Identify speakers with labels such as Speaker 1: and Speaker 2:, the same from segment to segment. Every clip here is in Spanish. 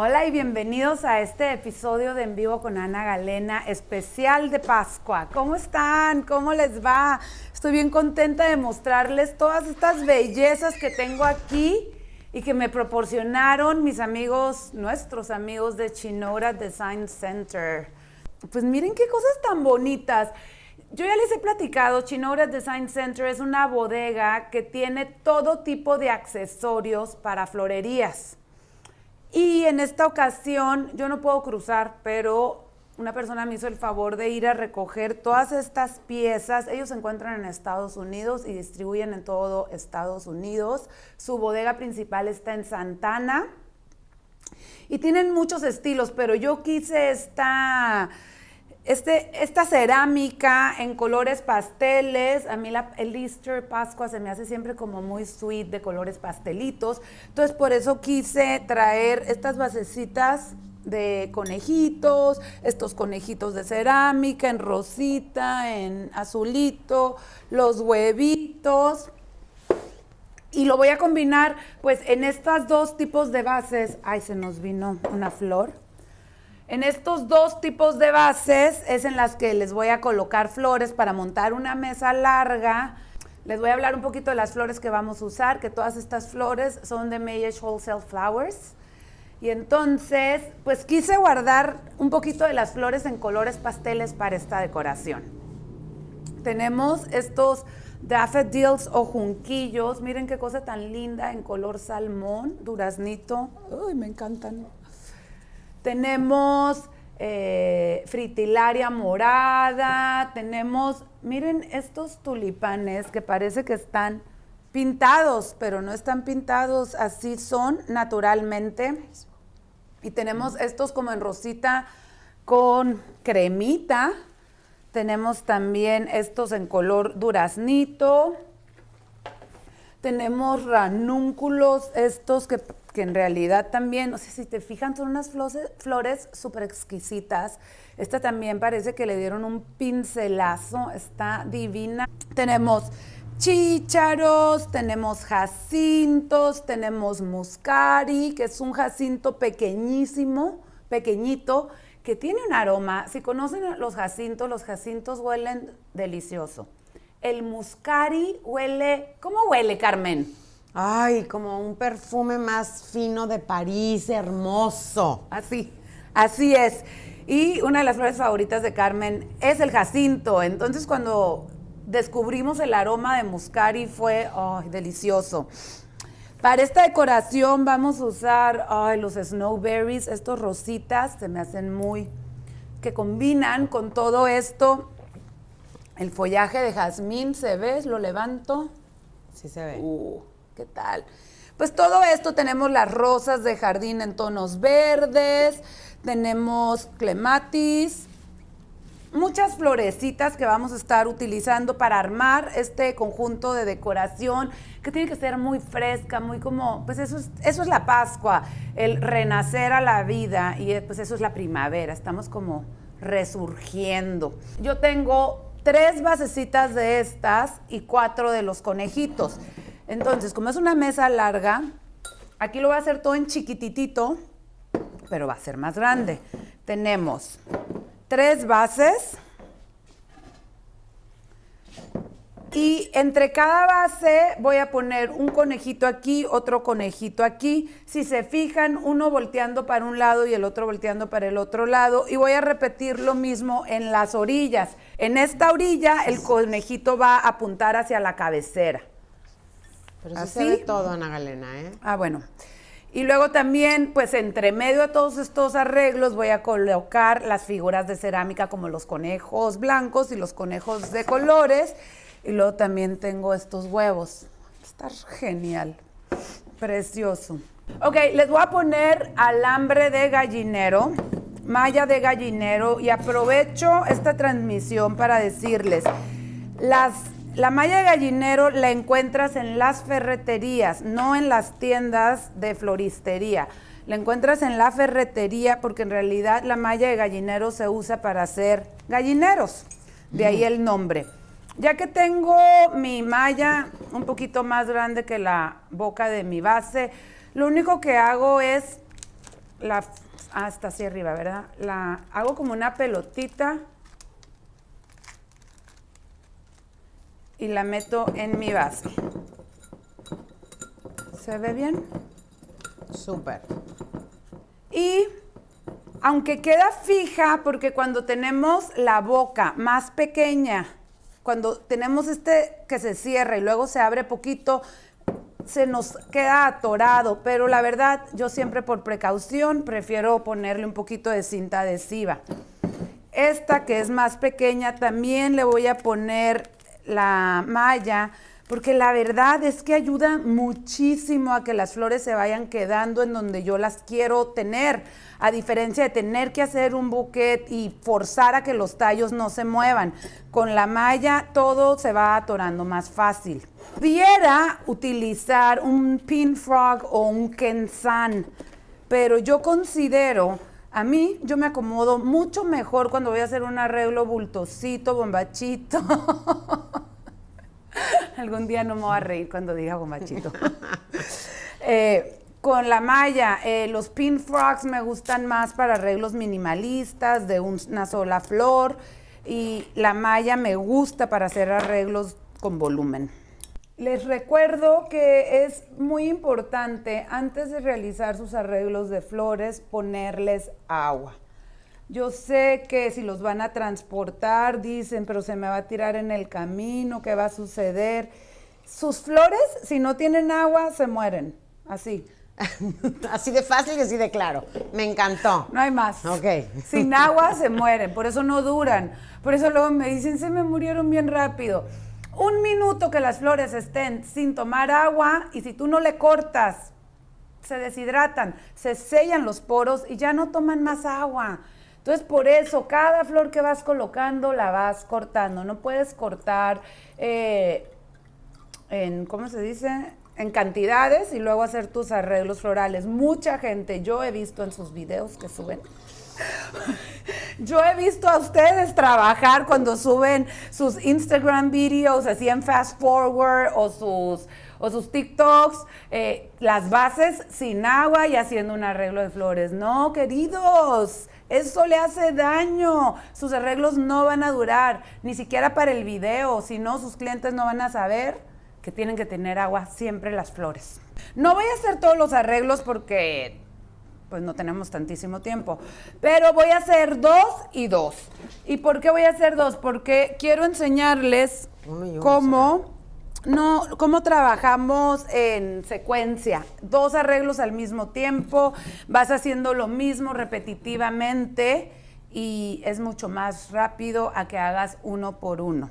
Speaker 1: Hola y bienvenidos a este episodio de En Vivo con Ana Galena, especial de Pascua. ¿Cómo están? ¿Cómo les va? Estoy bien contenta de mostrarles todas estas bellezas que tengo aquí y que me proporcionaron mis amigos, nuestros amigos de Chinora Design Center. Pues miren qué cosas tan bonitas. Yo ya les he platicado, Chinora Design Center es una bodega que tiene todo tipo de accesorios para florerías. Y en esta ocasión yo no puedo cruzar, pero una persona me hizo el favor de ir a recoger todas estas piezas. Ellos se encuentran en Estados Unidos y distribuyen en todo Estados Unidos. Su bodega principal está en Santana. Y tienen muchos estilos, pero yo quise esta este, esta cerámica en colores pasteles, a mí el Easter Pascua se me hace siempre como muy sweet de colores pastelitos. Entonces por eso quise traer estas basecitas de conejitos, estos conejitos de cerámica en rosita, en azulito, los huevitos. Y lo voy a combinar pues en estas dos tipos de bases. Ay, se nos vino una flor. En estos dos tipos de bases es en las que les voy a colocar flores para montar una mesa larga. Les voy a hablar un poquito de las flores que vamos a usar, que todas estas flores son de Mayesh Wholesale Flowers. Y entonces, pues quise guardar un poquito de las flores en colores pasteles para esta decoración. Tenemos estos daffodils o junquillos. Miren qué cosa tan linda en color salmón, duraznito. Uy, me encantan. Tenemos eh, fritilaria morada, tenemos, miren estos tulipanes que parece que están pintados, pero no están pintados, así son naturalmente. Y tenemos estos como en rosita con cremita. Tenemos también estos en color duraznito. Tenemos ranúnculos, estos que que en realidad también, no sé si te fijan, son unas flores súper exquisitas. Esta también parece que le dieron un pincelazo, está divina. Tenemos chícharos, tenemos jacintos, tenemos muscari, que es un jacinto pequeñísimo, pequeñito, que tiene un aroma. Si conocen los jacintos, los jacintos huelen delicioso. El muscari huele, ¿cómo huele, Carmen?
Speaker 2: Ay, como un perfume más fino de París, hermoso.
Speaker 1: Así, así es. Y una de las flores favoritas de Carmen es el jacinto. Entonces cuando descubrimos el aroma de muscari fue delicioso. Para esta decoración vamos a usar los snowberries, estos rositas, se me hacen muy, que combinan con todo esto. El follaje de jazmín, ¿se ve? Lo levanto.
Speaker 2: Sí se ve.
Speaker 1: Uh. ¿Qué tal? Pues todo esto tenemos las rosas de jardín en tonos verdes, tenemos clematis, muchas florecitas que vamos a estar utilizando para armar este conjunto de decoración que tiene que ser muy fresca, muy como, pues eso es, la Pascua, el renacer a la vida y pues eso es la primavera, estamos como resurgiendo. Yo tengo tres basecitas de estas y cuatro de los conejitos. Entonces, como es una mesa larga, aquí lo voy a hacer todo en chiquititito, pero va a ser más grande. Tenemos tres bases y entre cada base voy a poner un conejito aquí, otro conejito aquí. Si se fijan, uno volteando para un lado y el otro volteando para el otro lado. Y voy a repetir lo mismo en las orillas. En esta orilla el conejito va a apuntar hacia la cabecera.
Speaker 2: Pero sí se ve todo, Ana Galena, ¿eh?
Speaker 1: Ah, bueno. Y luego también, pues entre medio de todos estos arreglos voy a colocar las figuras de cerámica como los conejos blancos y los conejos de colores. Y luego también tengo estos huevos. Está genial. Precioso. Ok, les voy a poner alambre de gallinero, malla de gallinero y aprovecho esta transmisión para decirles, las la malla de gallinero la encuentras en las ferreterías, no en las tiendas de floristería. La encuentras en la ferretería porque en realidad la malla de gallinero se usa para hacer gallineros, de ahí el nombre. Ya que tengo mi malla un poquito más grande que la boca de mi base, lo único que hago es la, hasta hacia arriba, ¿verdad? La hago como una pelotita y la meto en mi vaso. ¿Se ve bien?
Speaker 2: Súper.
Speaker 1: Y aunque queda fija, porque cuando tenemos la boca más pequeña, cuando tenemos este que se cierra y luego se abre poquito, se nos queda atorado, pero la verdad yo siempre por precaución prefiero ponerle un poquito de cinta adhesiva. Esta que es más pequeña también le voy a poner la malla porque la verdad es que ayuda muchísimo a que las flores se vayan quedando en donde yo las quiero tener, a diferencia de tener que hacer un buquet y forzar a que los tallos no se muevan. Con la malla todo se va atorando más fácil. Pudiera utilizar un pin frog o un kensan, pero yo considero a mí, yo me acomodo mucho mejor cuando voy a hacer un arreglo bultosito, bombachito. Algún día no me voy a reír cuando diga bombachito. Eh, con la malla, eh, los pin frogs me gustan más para arreglos minimalistas de una sola flor y la malla me gusta para hacer arreglos con volumen. Les recuerdo que es muy importante antes de realizar sus arreglos de flores ponerles agua. Yo sé que si los van a transportar, dicen, pero se me va a tirar en el camino, ¿qué va a suceder? Sus flores, si no tienen agua, se mueren, así.
Speaker 2: así de fácil y así de claro. Me encantó.
Speaker 1: No hay más.
Speaker 2: Ok.
Speaker 1: Sin agua se mueren, por eso no duran. Por eso luego me dicen, se me murieron bien rápido. Un minuto que las flores estén sin tomar agua y si tú no le cortas, se deshidratan, se sellan los poros y ya no toman más agua. Entonces, por eso, cada flor que vas colocando la vas cortando. No puedes cortar eh, en, ¿cómo se dice? En cantidades y luego hacer tus arreglos florales. Mucha gente, yo he visto en sus videos que suben. Yo he visto a ustedes trabajar cuando suben sus Instagram videos, así en fast forward o sus, o sus TikToks, eh, las bases sin agua y haciendo un arreglo de flores. No, queridos, eso le hace daño. Sus arreglos no van a durar, ni siquiera para el video. Si no, sus clientes no van a saber que tienen que tener agua siempre las flores. No voy a hacer todos los arreglos porque pues no tenemos tantísimo tiempo. Pero voy a hacer dos y dos. ¿Y por qué voy a hacer dos? Porque quiero enseñarles cómo no, cómo trabajamos en secuencia, dos arreglos al mismo tiempo, vas haciendo lo mismo repetitivamente y es mucho más rápido a que hagas uno por uno.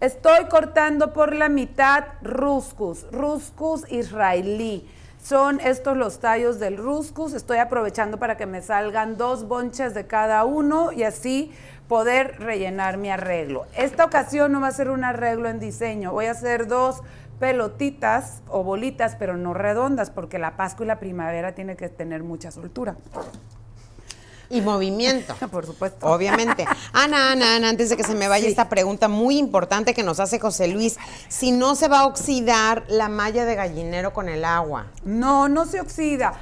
Speaker 1: Estoy cortando por la mitad ruscus, ruscus israelí. Son estos los tallos del ruscus. Estoy aprovechando para que me salgan dos bonches de cada uno y así poder rellenar mi arreglo. Esta ocasión no va a ser un arreglo en diseño, voy a hacer dos pelotitas o bolitas, pero no redondas, porque la Pascua y la primavera tiene que tener mucha soltura.
Speaker 2: Y movimiento.
Speaker 1: Por supuesto.
Speaker 2: Obviamente. Ana, Ana, Ana, antes de que se me vaya esta pregunta muy importante que nos hace José Luis, si no se va a oxidar la malla de gallinero con el agua.
Speaker 1: No, no se oxida.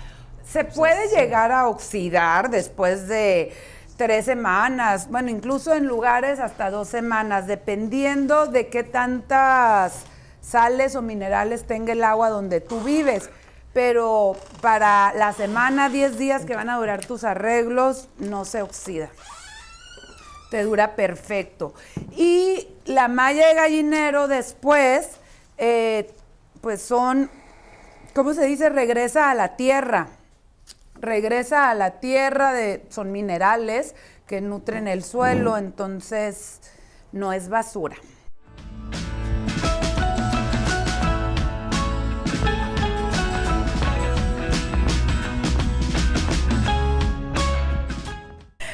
Speaker 1: Se puede llegar a oxidar después de tres semanas, bueno, incluso en lugares hasta dos semanas, dependiendo de qué tantas sales o minerales tenga el agua donde tú vives. Pero para la semana, 10 días que van a durar tus arreglos, no se oxida. Te dura perfecto. Y la malla de gallinero después, eh, pues son, ¿cómo se dice? Regresa a la tierra regresa a la tierra, de, son minerales que nutren el suelo, entonces no es basura.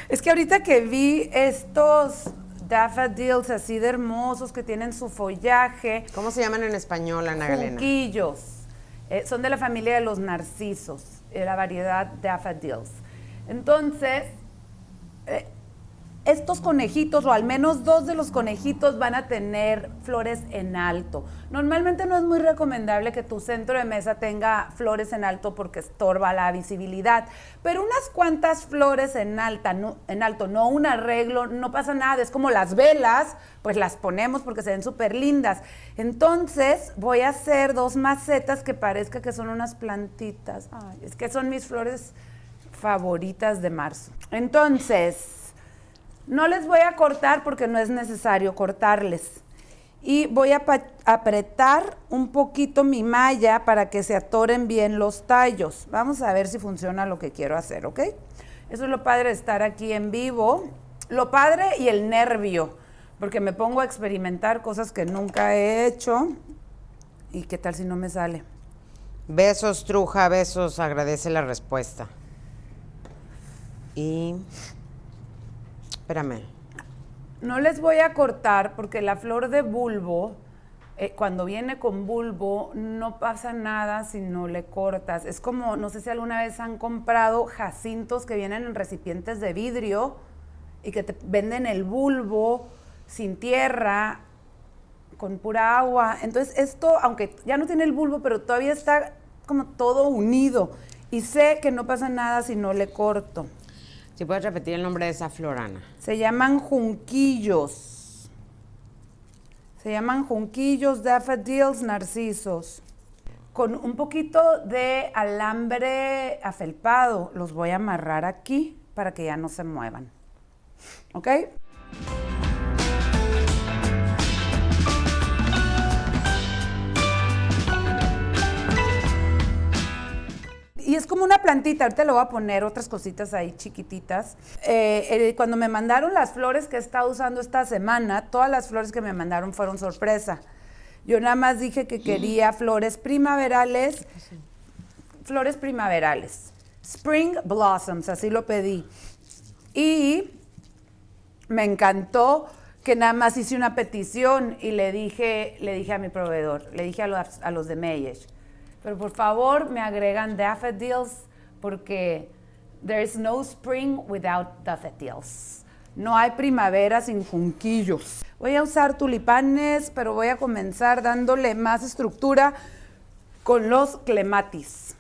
Speaker 1: Es que ahorita que vi estos daffodils así de hermosos que tienen su follaje.
Speaker 2: ¿Cómo se llaman en español, Ana Galena?
Speaker 1: Eh, son de la familia de los narcisos la variedad daffodils. Entonces, eh, estos conejitos, o al menos dos de los conejitos, van a tener flores en alto. Normalmente no es muy recomendable que tu centro de mesa tenga flores en alto porque estorba la visibilidad, pero unas cuantas flores en, alta, en alto, no un arreglo, no pasa nada, es como las velas, pues las ponemos porque se ven súper lindas. Entonces voy a hacer dos macetas que parezca que son unas plantitas. es que son mis flores favoritas de marzo. Entonces, no les voy a cortar porque no es necesario cortarles. Y voy a apretar un poquito mi malla para que se atoren bien los tallos. Vamos a ver si funciona lo que quiero hacer, ¿ok? Eso es lo padre de estar aquí en vivo. Lo padre y el nervio, porque me pongo a experimentar cosas que nunca he hecho. ¿Y qué tal si no me sale?
Speaker 2: Besos, truja, besos, agradece la respuesta. Y Espérame.
Speaker 1: No les voy a cortar porque la flor de bulbo, eh, cuando viene con bulbo, no pasa nada si no le cortas. Es como, no sé si alguna vez han comprado jacintos que vienen en recipientes de vidrio y que te venden el bulbo sin tierra, con pura agua. Entonces esto, aunque ya no tiene el bulbo, pero todavía está como todo unido. Y sé que no pasa nada si no le corto.
Speaker 2: Si puedes repetir el nombre de esa flor, Ana.
Speaker 1: Se llaman junquillos. Se llaman junquillos, daffodils, narcisos. Con un poquito de alambre afelpado los voy a amarrar aquí para que ya no se muevan. ¿Ok? Y es como una plantita, ahorita le voy a poner otras cositas ahí chiquititas. Eh, eh, cuando me mandaron las flores que estado usando esta semana, todas las flores que me mandaron fueron sorpresa. Yo nada más dije que quería flores primaverales, flores primaverales, spring blossoms, así lo pedí. Y me encantó que nada más hice una petición y le dije, le dije a mi proveedor, le dije a los, a los de Meyesh, pero por favor me agregan daffodils porque there is no spring without daffodils. No hay primavera sin junquillos. Voy a usar tulipanes, pero voy a comenzar dándole más estructura con los clematis.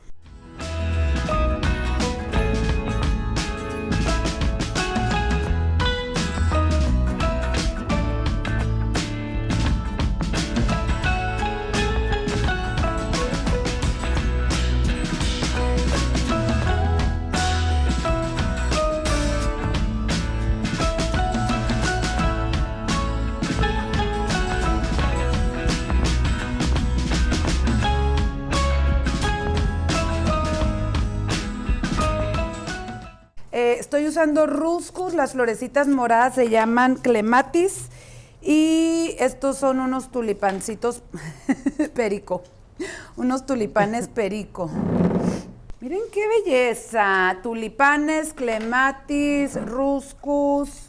Speaker 1: Usando ruscus, las florecitas moradas se llaman clematis y estos son unos tulipancitos perico, unos tulipanes perico. Miren qué belleza, tulipanes, clematis, ruscus.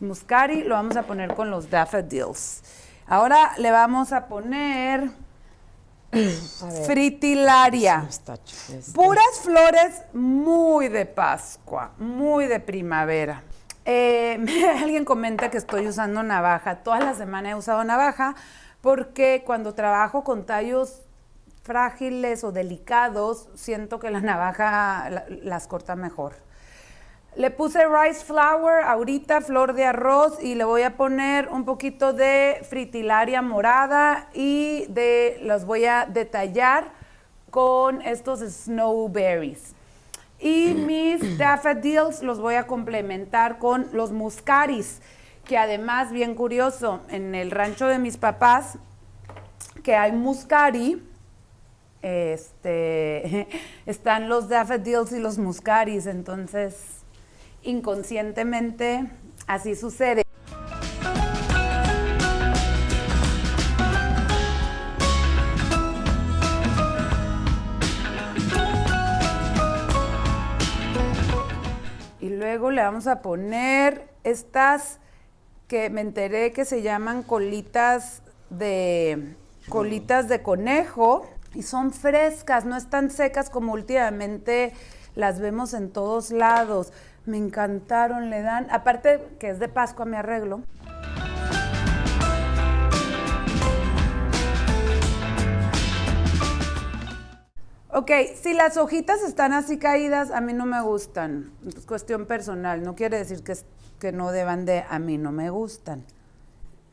Speaker 1: Muscari lo vamos a poner con los daffodils. Ahora le vamos a poner Fritilaria. Puras flores muy de Pascua, muy de primavera. Eh, alguien comenta que estoy usando navaja. Toda la semana he usado navaja porque cuando trabajo con tallos frágiles o delicados, siento que la navaja las corta mejor. Le puse rice flour, ahorita flor de arroz y le voy a poner un poquito de fritilaria morada y de los voy a detallar con estos snowberries. Y mis daffodils los voy a complementar con los muscaris, que además, bien curioso, en el rancho de mis papás, que hay muscari, este, están los daffodils y los muscaris, entonces inconscientemente así sucede. Y luego le vamos a poner estas que me enteré que se llaman colitas de colitas de conejo. y son frescas, no están secas como últimamente las vemos en todos lados. Me encantaron, le dan, aparte que es de Pascua mi arreglo. Ok, si las hojitas están así caídas, a mí no me gustan. Es cuestión personal, no quiere decir que, que no deban de, a mí no me gustan.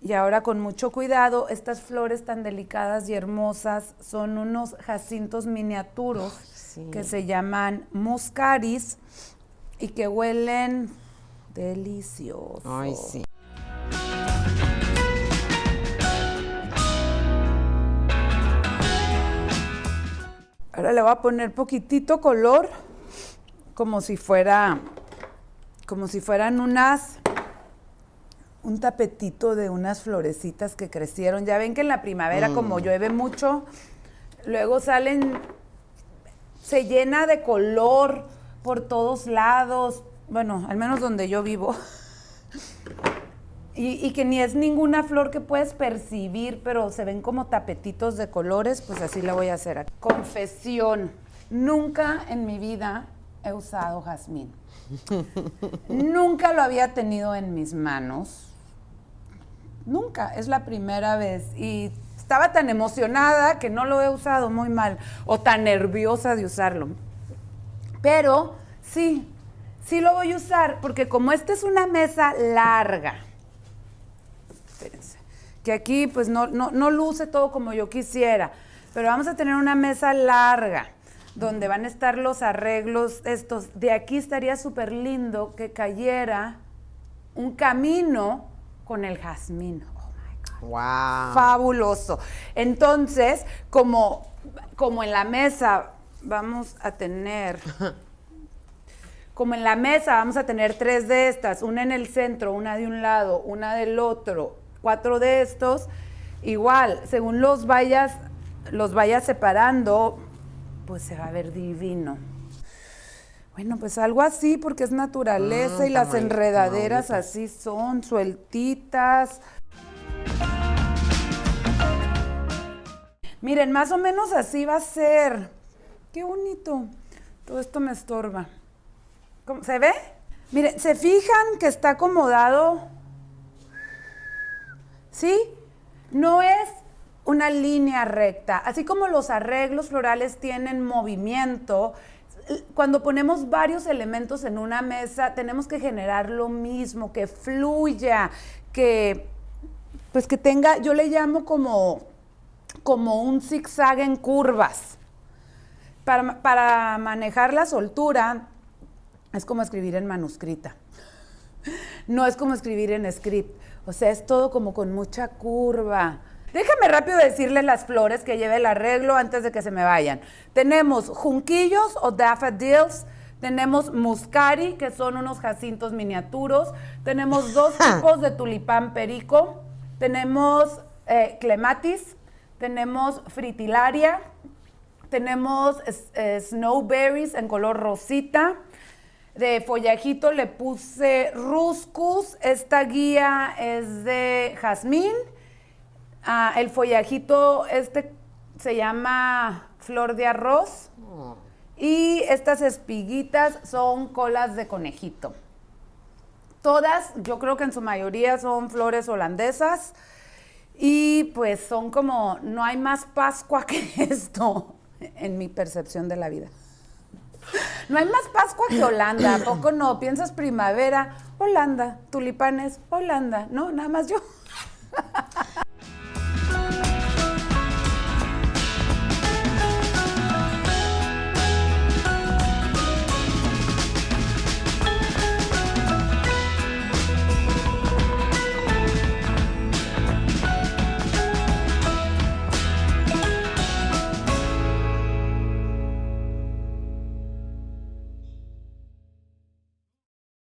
Speaker 1: Y ahora con mucho cuidado, estas flores tan delicadas y hermosas son unos jacintos miniaturos que se llaman muscaris y que huelen deliciosos.
Speaker 2: Ay, sí.
Speaker 1: Ahora le voy a poner poquitito color, como si fuera, como si fueran unas, un tapetito de unas florecitas que crecieron. Ya ven que en la primavera, como mm. llueve mucho, luego salen, se llena de color por todos lados. Bueno, al menos donde yo vivo. Y, que ni es ninguna flor que puedes percibir, pero se ven como tapetitos de colores, pues así la voy a hacer. Confesión, nunca en mi vida he usado jazmín. nunca lo había tenido en mis manos. Nunca, es la primera vez. Y estaba tan emocionada que no lo he usado muy mal, o tan nerviosa de usarlo. Pero sí, sí lo voy a usar, porque como esta es una mesa larga, que aquí pues no, no, luce todo como yo quisiera, pero vamos a tener una mesa larga donde van a estar los arreglos estos. De aquí estaría súper lindo que cayera un camino con el jazmín. Oh my God.
Speaker 2: Wow.
Speaker 1: Fabuloso. Entonces, como, como en la mesa vamos a tener, como en la mesa vamos a tener tres de estas, una en el centro, una de un lado, una del otro, cuatro de estos, igual, según los vayas, los vayas separando, pues se va a ver divino. Bueno, pues algo así, porque es naturaleza ah, y las enredaderas así son, sueltitas. Miren, más o menos así va a ser. Qué bonito. Todo esto me estorba. ¿Se ve? Miren, ¿se fijan que está acomodado ¿sí? No es una línea recta. Así como los arreglos florales tienen movimiento, cuando ponemos varios elementos en una mesa, tenemos que generar lo mismo, que fluya, que pues que tenga, yo le llamo como, como un zigzag en curvas. Para, para manejar la soltura es como escribir en manuscrita. No es como escribir en script. O sea, es todo como con mucha curva. Déjame rápido decirles las flores que lleve el arreglo antes de que se me vayan. Tenemos junquillos o daffodils, tenemos muscari, que son unos jacintos miniaturos, tenemos dos tipos de tulipán perico, tenemos eh, clematis, tenemos fritilaria, tenemos eh, snowberries en color rosita, de follajito le puse ruscus. Esta guía es de jazmín. Ah, el follajito este se llama flor de arroz. Y estas espiguitas son colas de conejito. Todas, yo creo que en su mayoría son flores holandesas. Y pues son como, no hay más Pascua que esto en mi percepción de la vida. No hay más Pascua que Holanda, ¿a poco no? Piensas primavera, Holanda, tulipanes, Holanda, no, nada más yo.